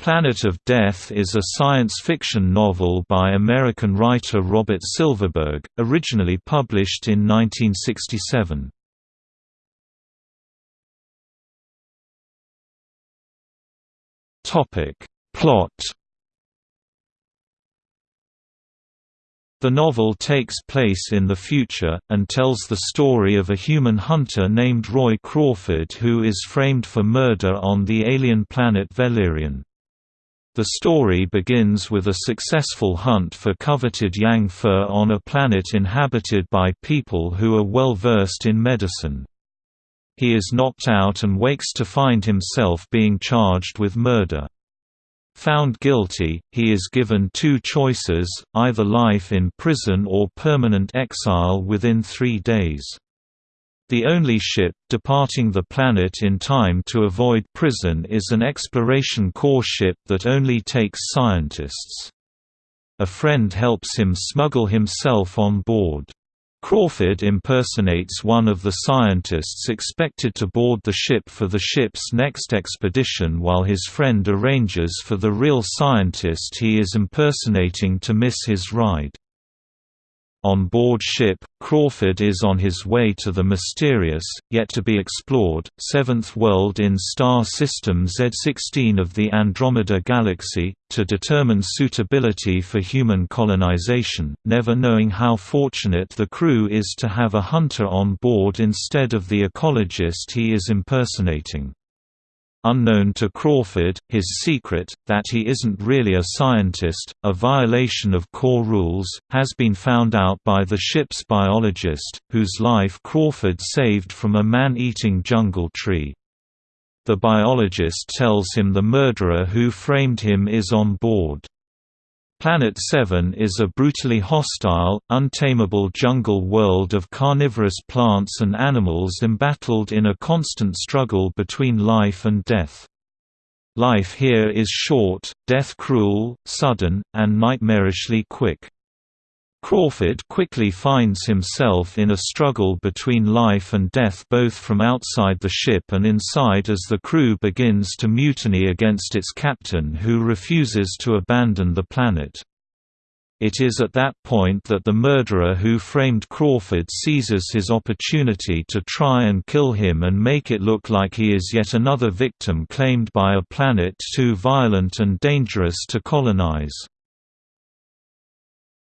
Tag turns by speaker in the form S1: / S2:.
S1: Planet of Death is a science fiction novel by American writer Robert Silverberg, originally published in 1967. Plot The novel takes place in the future, and tells the story of a human hunter named Roy Crawford who is framed for murder on the alien planet Valerian. The story begins with a successful hunt for coveted yang fur on a planet inhabited by people who are well versed in medicine. He is knocked out and wakes to find himself being charged with murder. Found guilty, he is given two choices, either life in prison or permanent exile within three days. The only ship departing the planet in time to avoid prison is an exploration corps ship that only takes scientists. A friend helps him smuggle himself on board. Crawford impersonates one of the scientists expected to board the ship for the ship's next expedition while his friend arranges for the real scientist he is impersonating to miss his ride. On board ship, Crawford is on his way to the mysterious, yet to be explored, seventh world in star system Z16 of the Andromeda Galaxy, to determine suitability for human colonization, never knowing how fortunate the crew is to have a hunter on board instead of the ecologist he is impersonating. Unknown to Crawford, his secret, that he isn't really a scientist, a violation of core rules, has been found out by the ship's biologist, whose life Crawford saved from a man-eating jungle tree. The biologist tells him the murderer who framed him is on board. Planet 7 is a brutally hostile, untamable jungle world of carnivorous plants and animals embattled in a constant struggle between life and death. Life here is short, death cruel, sudden, and nightmarishly quick. Crawford quickly finds himself in a struggle between life and death both from outside the ship and inside as the crew begins to mutiny against its captain who refuses to abandon the planet. It is at that point that the murderer who framed Crawford seizes his opportunity to try and kill him and make it look like he is yet another victim claimed by a planet too violent and dangerous to colonize.